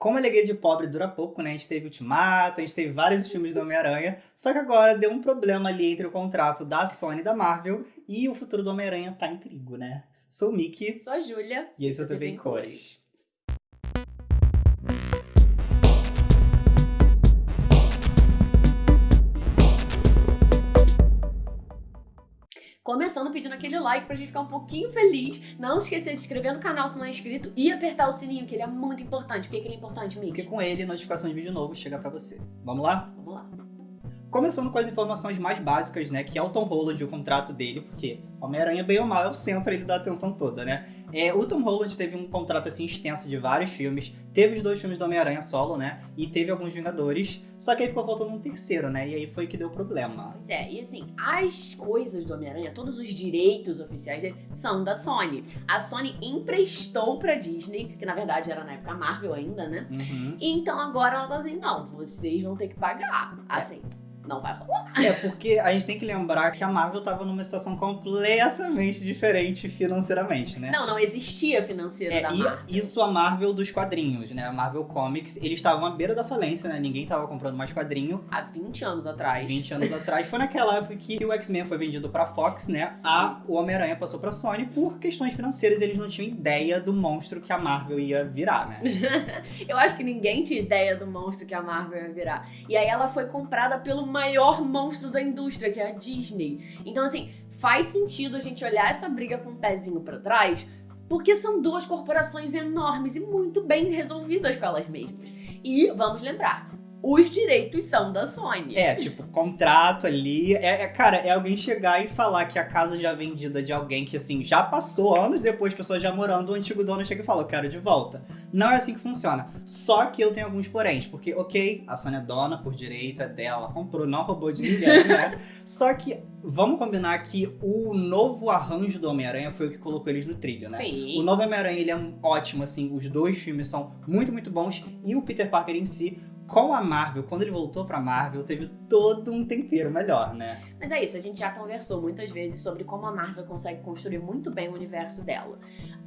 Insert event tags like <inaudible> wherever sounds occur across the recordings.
Como a alegria de pobre dura pouco, né? A gente teve Ultimato, a gente teve vários filmes do Homem-Aranha, só que agora deu um problema ali entre o contrato da Sony e da Marvel e o futuro do Homem-Aranha tá em perigo, né? Sou o Mickey. Sou a Júlia. E esse é o TV em Cores. Começando pedindo aquele like pra gente ficar um pouquinho feliz. Não se esquecer de se inscrever no canal se não é inscrito e apertar o sininho, que ele é muito importante. Por que, que ele é importante, Mickey? Porque com ele, notificação de vídeo novo chega pra você. Vamos lá? Vamos lá. Começando com as informações mais básicas, né, que é o Tom Holland, o contrato dele, porque Homem-Aranha, bem ou mal, é o centro ele da atenção toda, né? É, o Tom Holland teve um contrato, assim, extenso de vários filmes, teve os dois filmes do Homem-Aranha solo, né, e teve alguns Vingadores, só que aí ficou faltando um terceiro, né, e aí foi que deu problema. Pois é, e assim, as coisas do Homem-Aranha, todos os direitos oficiais dele, são da Sony. A Sony emprestou pra Disney, que na verdade era na época Marvel ainda, né? Uhum. Então agora ela tá assim, não, vocês vão ter que pagar. É. Não vai rolar. É, porque a gente tem que lembrar que a Marvel tava numa situação completamente diferente financeiramente, né? Não, não existia financeiro É, da e Marvel. isso a Marvel dos quadrinhos, né? A Marvel Comics, eles estavam à beira da falência, né? Ninguém tava comprando mais quadrinho. Há 20 anos atrás. 20 anos atrás. Foi naquela época que o X-Men foi vendido pra Fox, né? Sim. A, o Homem-Aranha passou pra Sony por questões financeiras. Eles não tinham ideia do monstro que a Marvel ia virar, né? <laughs> Eu acho que ninguém tinha ideia do monstro que a Marvel ia virar. E aí ela foi comprada pelo maior monstro da indústria, que é a Disney. Então, assim, faz sentido a gente olhar essa briga com o pezinho pra trás, porque são duas corporações enormes e muito bem resolvidas com elas mesmas. E, vamos lembrar, os direitos são da Sony. É, tipo, contrato ali. É, é- cara, é alguém chegar e falar que a casa já é vendida de alguém que, assim, já passou anos depois, pessoas já morando, o antigo dono chega e fala, eu quero de volta. Não é assim que funciona. Só que eu tenho alguns poréns, porque, ok, a Sony é dona por direito, é dela, ela comprou, não roubou de ninguém, <laughs> né? Só que, vamos combinar que o novo arranjo do Homem-Aranha foi o que colocou eles no trilho, né? O Sim. novo Homem-Aranha, ele é um ótimo, assim, os dois filmes são muito, muito bons, e o Peter Parker em si, com a Marvel, quando ele voltou pra Marvel, teve todo um tempero melhor, né? Mas é isso, a gente já conversou muitas vezes sobre como a Marvel consegue construir muito bem o universo dela.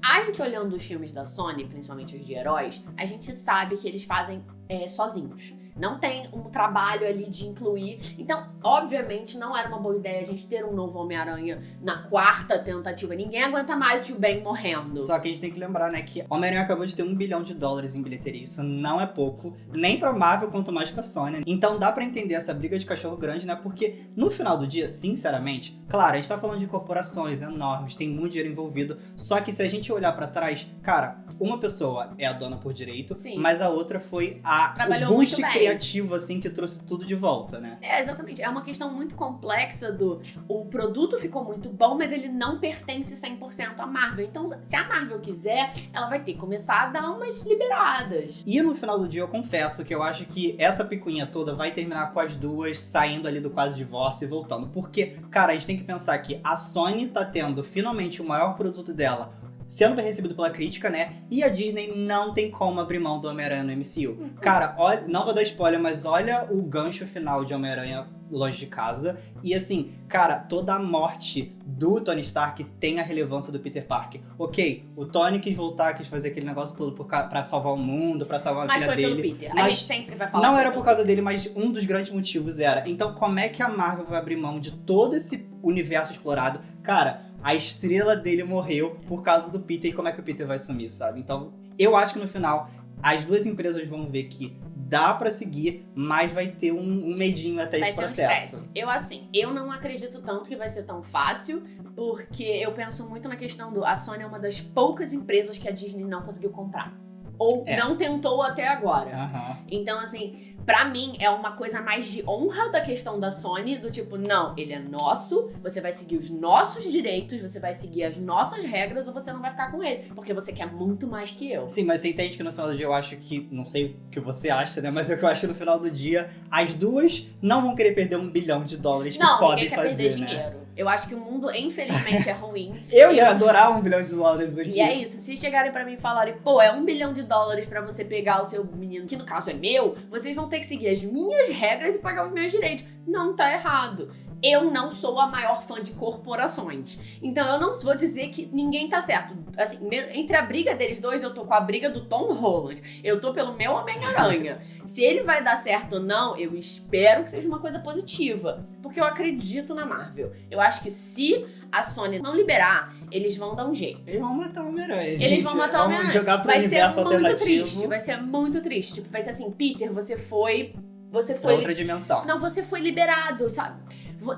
A gente olhando os filmes da Sony, principalmente os de heróis, a gente sabe que eles fazem é, sozinhos. Não tem um trabalho ali de incluir. Então, obviamente, não era uma boa ideia a gente ter um novo Homem-Aranha na quarta tentativa. Ninguém aguenta mais o Tio Ben morrendo. Só que a gente tem que lembrar, né, que Homem-Aranha acabou de ter um bilhão de dólares em bilheteria. Isso não é pouco, nem pra Marvel, quanto mais pra Sony. Então dá pra entender essa briga de cachorro grande, né? Porque no final do dia, sinceramente, claro, a gente tá falando de corporações enormes, tem muito dinheiro envolvido. Só que se a gente olhar pra trás, cara, uma pessoa é a dona por direito, Sim. mas a outra foi a Trabalhou o boost bem. Criativo, assim, que trouxe tudo de volta, né? É, exatamente. É uma questão muito complexa do... O produto ficou muito bom, mas ele não pertence 100% à Marvel. Então, se a Marvel quiser, ela vai ter que começar a dar umas liberadas. E no final do dia eu confesso que eu acho que essa picuinha toda vai terminar com as duas saindo ali do quase divórcio e voltando. Porque, cara, a gente tem que pensar que a Sony tá tendo finalmente o maior produto dela sendo bem recebido pela crítica, né? E a Disney não tem como abrir mão do Homem-Aranha no MCU. Cara, olha, não vou dar spoiler, mas olha o gancho final de Homem-Aranha longe de casa. E assim, cara, toda a morte do Tony Stark tem a relevância do Peter Parker. Ok, o Tony quis voltar, quis fazer aquele negócio todo por ca- pra salvar o mundo, pra salvar a Mas filha foi dele. pelo Peter. A Mas gente sempre vai falar. Não era foi por causa dele, mas um dos grandes motivos era. Sim. Então, como é que a Marvel vai abrir mão de todo esse universo explorado? Cara, a estrela dele morreu por causa do Peter e como é que o Peter vai sumir, sabe? Então, eu acho que no final as duas empresas vão ver que dá pra seguir, mas vai ter um, um medinho até Vai esse um processo. estresse. Eu, assim, eu não acredito tanto que vai ser tão fácil, porque eu penso muito na questão do... A Sony é uma das poucas empresas que a Disney não conseguiu comprar. Ou É. não tentou até agora. Aham. Então, assim, pra mim é uma coisa mais de honra da questão da Sony, do tipo, não, ele é nosso, você vai seguir os nossos direitos, você vai seguir as nossas regras ou você não vai ficar com ele, porque você quer muito mais que eu. Sim, mas você entende que no final do dia eu acho que, não sei o que você acha, né? Mas é que eu acho que no final do dia as duas não vão querer perder um bilhão de dólares que Não, podem ninguém quer fazer, perder né? dinheiro. Eu acho que o mundo, infelizmente, é ruim. <laughs> Eu ia adorar um bilhão de dólares aqui. E é isso, se chegarem pra mim e falarem, pô, é um bilhão de dólares pra você pegar o seu menino, que no caso é meu, vocês vão ter que seguir as minhas regras e pagar os meus direitos. Não tá errado. Eu não sou a maior fã de corporações. Então eu não vou dizer que ninguém tá certo. Assim, entre a briga deles dois, eu tô com a briga do Tom Holland. Eu tô pelo meu Homem-Aranha. Se ele vai dar certo ou não, eu espero que seja uma coisa positiva. Porque eu acredito na Marvel. Eu acho que se a Sony não liberar, eles vão dar um jeito. Eles vão matar o Homem-Aranha. Eles vão matar o Homem-Aranha. vai ser muito triste. Vai ser muito triste. Tipo, vai ser assim, Peter, você foi. Você Pra foi. outra dimensão. Não, você foi liberado, sabe?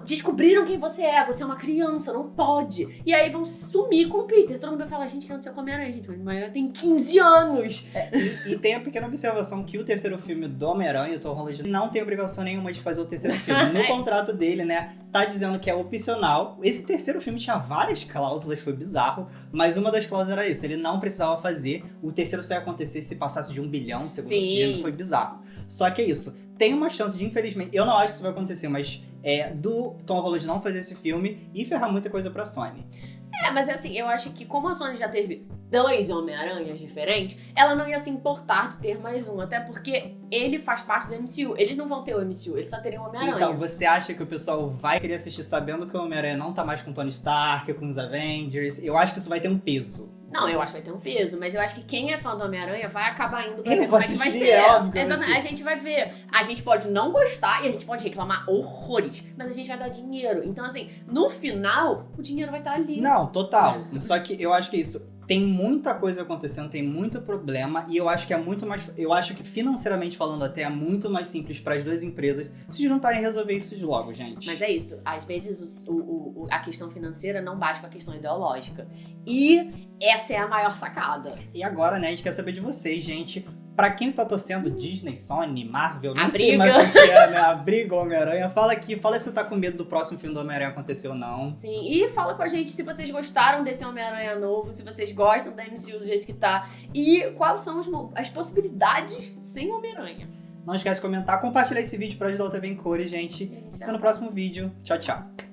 Descobriram quem você é, você é uma criança, não pode. E aí vão sumir com o Peter. Todo mundo vai falar, gente, que aconteceu com a Homem-Aranha, gente? O Homem-Aranha tem 15 anos. E, e tem a pequena observação que o terceiro filme do Homem-Aranha, o Tom Holland, não tem obrigação nenhuma de fazer o terceiro filme. <laughs> No contrato dele, né, tá dizendo que é opcional. Esse terceiro filme tinha várias cláusulas, foi bizarro, mas uma das cláusulas era isso, ele não precisava fazer. O terceiro só ia acontecer se passasse de um bilhão, segundo Sim. filme, foi bizarro. Só que é isso, tem uma chance de, infelizmente, eu não acho que isso vai acontecer, mas é do Tom Holland não fazer esse filme e ferrar muita coisa pra Sony. É, mas assim, eu acho que como a Sony já teve dois Homem-Aranhas diferentes, ela não ia se importar de ter mais um. Até porque ele faz parte do MCU. Eles não vão ter o MCU, eles só teriam o Homem-Aranha. Então, você acha que o pessoal vai querer assistir sabendo que o Homem-Aranha não tá mais com o Tony Stark, com os Avengers? Eu acho que isso vai ter um peso. Não, eu acho que vai ter um peso, mas eu acho que quem é fã do Homem-Aranha vai acabar indo pra Eu ver vou como é que vai assistir, ser. é óbvio Exatamente, assistir. a gente vai ver. A gente pode não gostar e a gente pode reclamar horrores, mas a gente vai dar dinheiro. Então, assim, no final, o dinheiro vai estar ali. Não, total. Só que eu acho que é isso. Tem muita coisa acontecendo, tem muito problema, e eu acho que é muito mais. Eu acho que financeiramente falando, até é muito mais simples para as duas empresas se juntarem e resolver isso logo, gente. Mas é isso, às vezes o- o- o- a questão financeira não bate com a questão ideológica. E essa é a maior sacada. E agora, né, a gente quer saber de vocês, gente. Pra quem está torcendo Disney, Sony, Marvel, não A sei mais o que é, né? A briga Homem-Aranha. Fala aqui, fala se você tá com medo do próximo filme do Homem-Aranha acontecer ou não. Sim, e fala com a gente se vocês gostaram desse Homem-Aranha novo, se vocês gostam da MCU do jeito que tá, e quais são as, as possibilidades sem Homem-Aranha. Não esquece de comentar, compartilhar esse vídeo pra ajudar o TV em cores, gente. Se vê no próximo vídeo. Tchau, tchau.